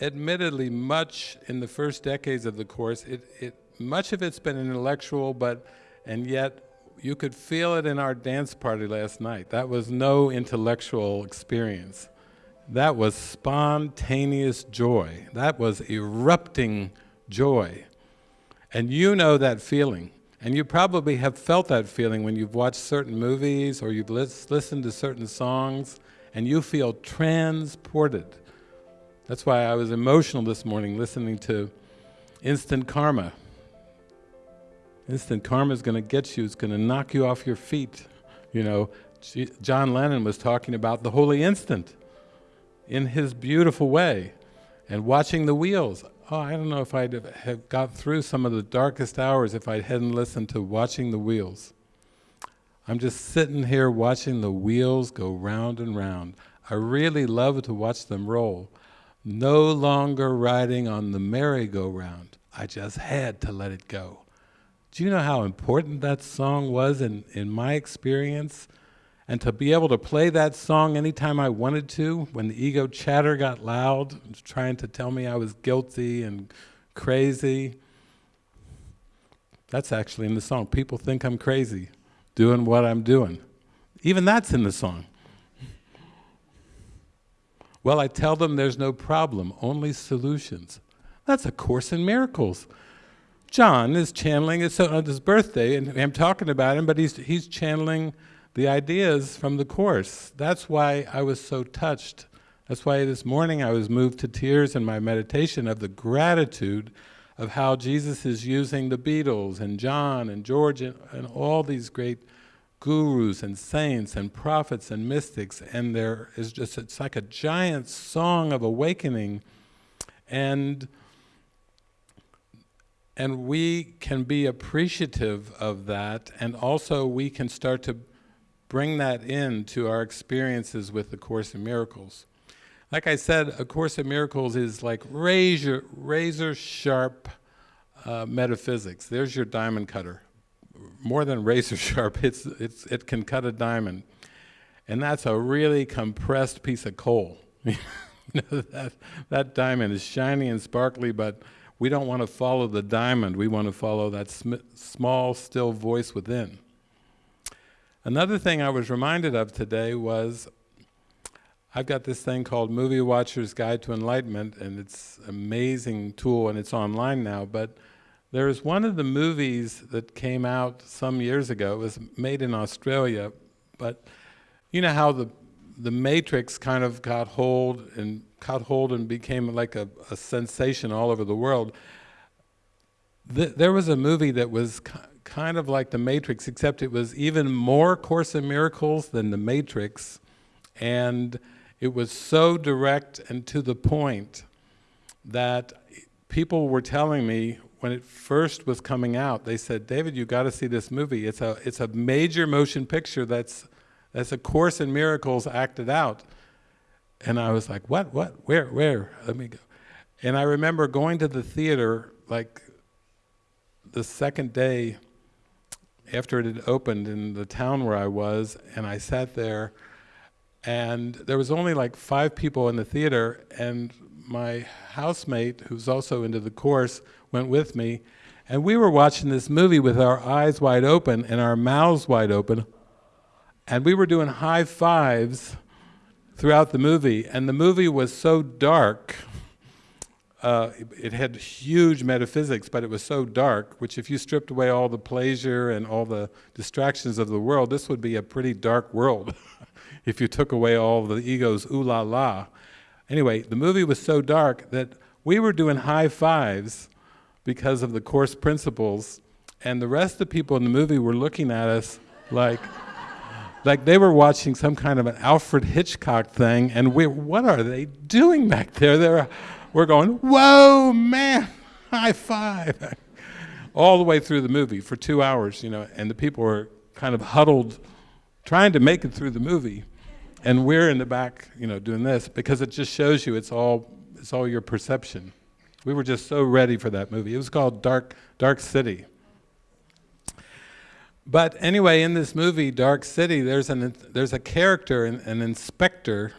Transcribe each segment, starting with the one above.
admittedly, much in the first decades of the course, it, it, much of it's been intellectual, but, and yet you could feel it in our dance party last night. That was no intellectual experience. That was spontaneous joy. That was erupting joy. And you know that feeling. And you probably have felt that feeling when you've watched certain movies or you've lis listened to certain songs and you feel transported. That's why I was emotional this morning listening to Instant Karma. Instant Karma is going to get you, it's going to knock you off your feet. You know, John Lennon was talking about the holy instant in his beautiful way and watching the wheels. Oh, I don't know if I'd have got through some of the darkest hours if I hadn't listened to watching the wheels. I'm just sitting here watching the wheels go round and round. I really love to watch them roll no longer riding on the merry-go-round. I just had to let it go. Do you know how important that song was in, in my experience? And to be able to play that song anytime I wanted to, when the ego chatter got loud, trying to tell me I was guilty and crazy. That's actually in the song. People think I'm crazy, doing what I'm doing. Even that's in the song. Well, I tell them there's no problem, only solutions. That's A Course in Miracles. John is channeling, it's on uh, his birthday, and I'm talking about him, but he's, he's channeling the ideas from the Course. That's why I was so touched. That's why this morning I was moved to tears in my meditation of the gratitude of how Jesus is using the Beatles and John and George and, and all these great gurus and saints and prophets and mystics and there is just it's like a giant song of awakening and and we can be appreciative of that and also we can start to bring that in to our experiences with the Course in Miracles. Like I said, A Course in Miracles is like razor, razor sharp uh, metaphysics. There's your diamond cutter more than razor sharp, it's, it's, it can cut a diamond. And that's a really compressed piece of coal. that, that diamond is shiny and sparkly, but we don't want to follow the diamond, we want to follow that sm small, still voice within. Another thing I was reminded of today was I've got this thing called Movie Watcher's Guide to Enlightenment, and it's an amazing tool, and it's online now, but there's one of the movies that came out some years ago, it was made in Australia, but you know how the the Matrix kind of got hold and caught hold and became like a, a sensation all over the world. Th there was a movie that was kind of like the Matrix, except it was even more Course in Miracles than the Matrix, and it was so direct and to the point that people were telling me when it first was coming out, they said, David, you got to see this movie. It's a, it's a major motion picture that's, that's a Course in Miracles acted out. And I was like, what, what, where, where? Let me go. And I remember going to the theater like the second day after it had opened in the town where I was, and I sat there, and there was only like five people in the theater, and my housemate, who's also into the course, went with me, and we were watching this movie with our eyes wide open and our mouths wide open, and we were doing high fives throughout the movie, and the movie was so dark, uh, it had huge metaphysics, but it was so dark, which if you stripped away all the pleasure and all the distractions of the world, this would be a pretty dark world if you took away all the ego's ooh la la. Anyway, the movie was so dark that we were doing high fives because of the course principles, and the rest of the people in the movie were looking at us like, like they were watching some kind of an Alfred Hitchcock thing, and we, what are they doing back there? They're, we're going, whoa, man, high five. All the way through the movie for two hours, you know, and the people were kind of huddled, trying to make it through the movie. And we're in the back, you know, doing this because it just shows you it's all, it's all your perception. We were just so ready for that movie. It was called Dark, Dark City. But anyway, in this movie, Dark City, there's, an, there's a character, an, an inspector,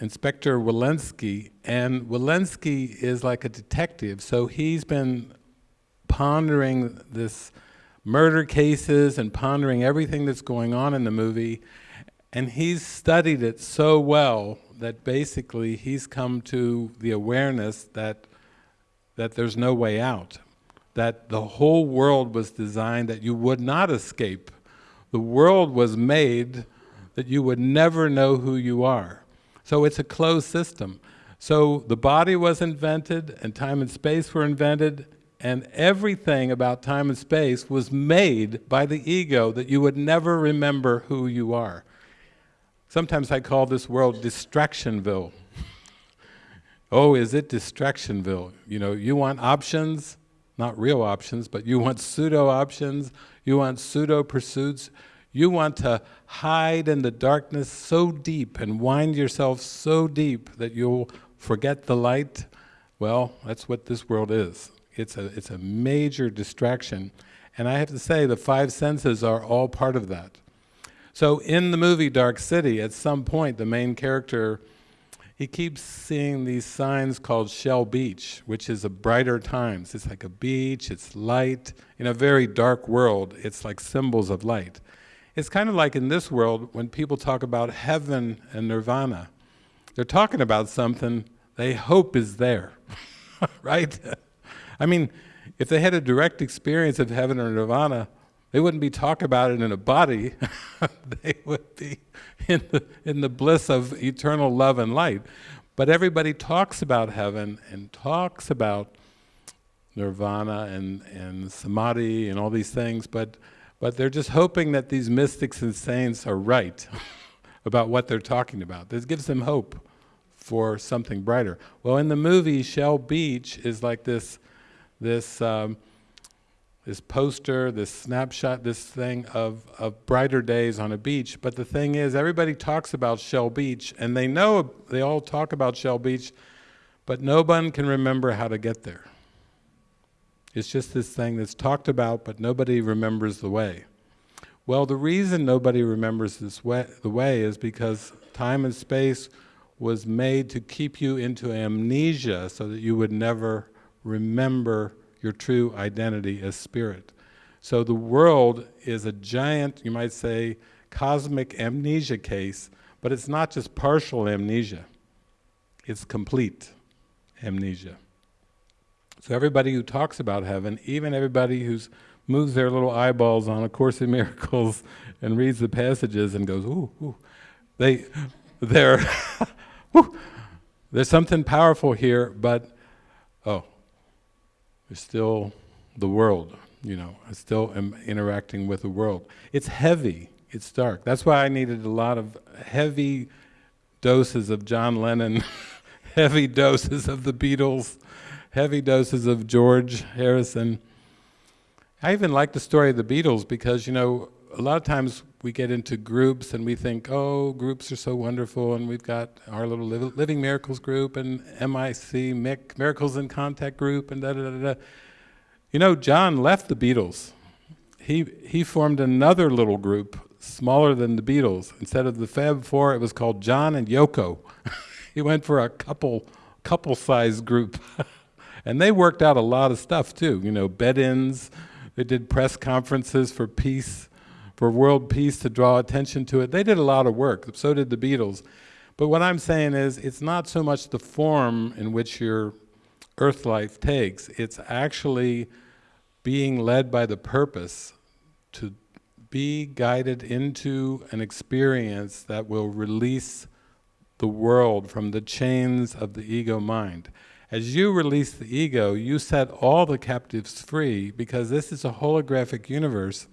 Inspector Walenski, and Walenski is like a detective, so he's been pondering this murder cases and pondering everything that's going on in the movie, and he's studied it so well that basically he's come to the awareness that that there's no way out, that the whole world was designed that you would not escape. The world was made that you would never know who you are. So it's a closed system. So the body was invented and time and space were invented and everything about time and space was made by the ego that you would never remember who you are. Sometimes I call this world Distractionville. Oh, is it Distractionville? You know, you want options, not real options, but you want pseudo options, you want pseudo pursuits, you want to hide in the darkness so deep and wind yourself so deep that you'll forget the light. Well, that's what this world is. It's a, it's a major distraction. And I have to say, the five senses are all part of that. So in the movie Dark City, at some point, the main character, he keeps seeing these signs called Shell Beach, which is a brighter times. It's like a beach, it's light. In a very dark world, it's like symbols of light. It's kind of like in this world, when people talk about heaven and nirvana, they're talking about something they hope is there, right? I mean, if they had a direct experience of heaven or nirvana, they wouldn't be talking about it in a body. they would be in the, in the bliss of eternal love and light. But everybody talks about heaven and talks about nirvana and, and samadhi and all these things, but, but they're just hoping that these mystics and saints are right about what they're talking about. This gives them hope for something brighter. Well, in the movie, Shell Beach is like this, this um, this poster, this snapshot, this thing of, of brighter days on a beach. But the thing is, everybody talks about Shell Beach, and they know, they all talk about Shell Beach, but no one can remember how to get there. It's just this thing that's talked about, but nobody remembers the way. Well, the reason nobody remembers this way, the way is because time and space was made to keep you into amnesia so that you would never remember your true identity as spirit. So the world is a giant, you might say, cosmic amnesia case, but it's not just partial amnesia, it's complete amnesia. So everybody who talks about heaven, even everybody who moves their little eyeballs on A Course in Miracles and reads the passages and goes, ooh, ooh, they, they're, ooh, there's something powerful here, but, oh, there's still the world, you know, I still am interacting with the world. It's heavy, it's dark. That's why I needed a lot of heavy doses of John Lennon, heavy doses of the Beatles, heavy doses of George Harrison. I even like the story of the Beatles because, you know, a lot of times we get into groups and we think, oh, groups are so wonderful, and we've got our little Living Miracles group and MIC, MIC, Miracles in Contact group, and da da da da. You know, John left the Beatles. He, he formed another little group, smaller than the Beatles. Instead of the Fab Four, it was called John and Yoko. he went for a couple, couple size group. and they worked out a lot of stuff too, you know, bed-ins, they did press conferences for peace, for world peace to draw attention to it. They did a lot of work, so did the Beatles. But what I'm saying is, it's not so much the form in which your earth life takes, it's actually being led by the purpose to be guided into an experience that will release the world from the chains of the ego mind. As you release the ego, you set all the captives free because this is a holographic universe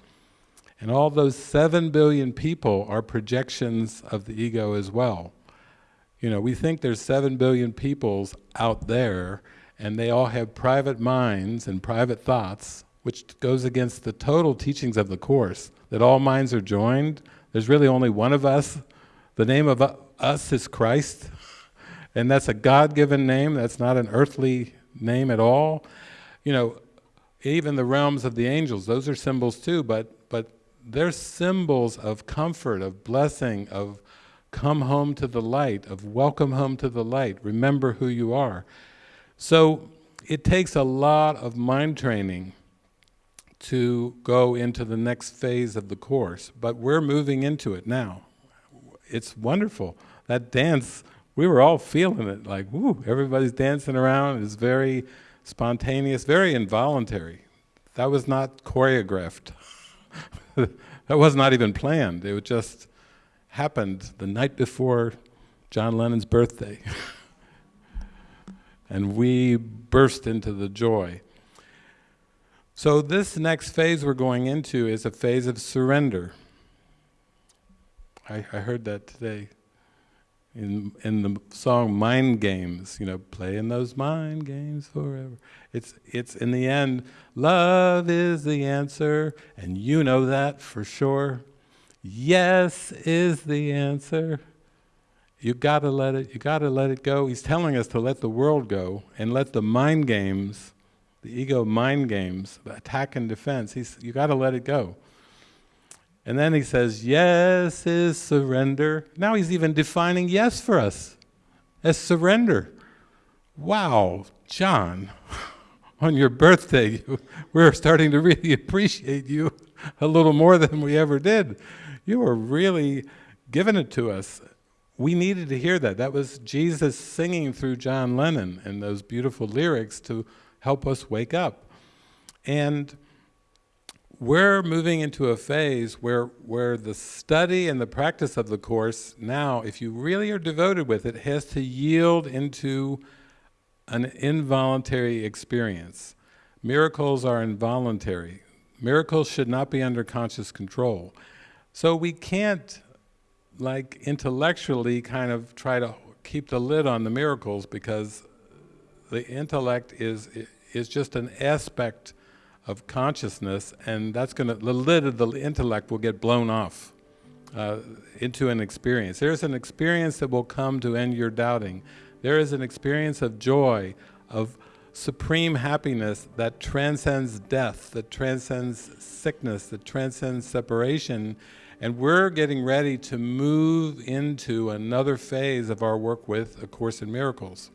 and all those seven billion people are projections of the ego as well. You know, we think there's seven billion peoples out there and they all have private minds and private thoughts, which goes against the total teachings of the Course, that all minds are joined. There's really only one of us. The name of uh, us is Christ, and that's a God-given name, that's not an earthly name at all. You know, even the realms of the angels, those are symbols too, but, but they're symbols of comfort, of blessing, of come home to the light, of welcome home to the light, remember who you are. So it takes a lot of mind training to go into the next phase of the course, but we're moving into it now. It's wonderful. That dance, we were all feeling it, like, whoo, everybody's dancing around. It's very spontaneous, very involuntary. That was not choreographed. that was not even planned. It just happened the night before John Lennon's birthday. and we burst into the joy. So this next phase we're going into is a phase of surrender. I, I heard that today in, in the song Mind Games, you know, playing those mind games forever. It's, it's in the end, love is the answer, and you know that for sure. Yes is the answer. You gotta let it, you gotta let it go. He's telling us to let the world go and let the mind games, the ego mind games, the attack and defense, he's, you gotta let it go. And then he says, yes is surrender. Now he's even defining yes for us as surrender. Wow, John, on your birthday, we're starting to really appreciate you a little more than we ever did. You were really giving it to us. We needed to hear that. That was Jesus singing through John Lennon and those beautiful lyrics to help us wake up. And we're moving into a phase where, where the study and the practice of the Course now, if you really are devoted with it, has to yield into an involuntary experience. Miracles are involuntary. Miracles should not be under conscious control. So we can't, like, intellectually kind of try to keep the lid on the miracles because the intellect is, is just an aspect of consciousness, and that's going to, the lid of the intellect will get blown off uh, into an experience. There's an experience that will come to end your doubting. There is an experience of joy, of supreme happiness that transcends death, that transcends sickness, that transcends separation, and we're getting ready to move into another phase of our work with A Course in Miracles.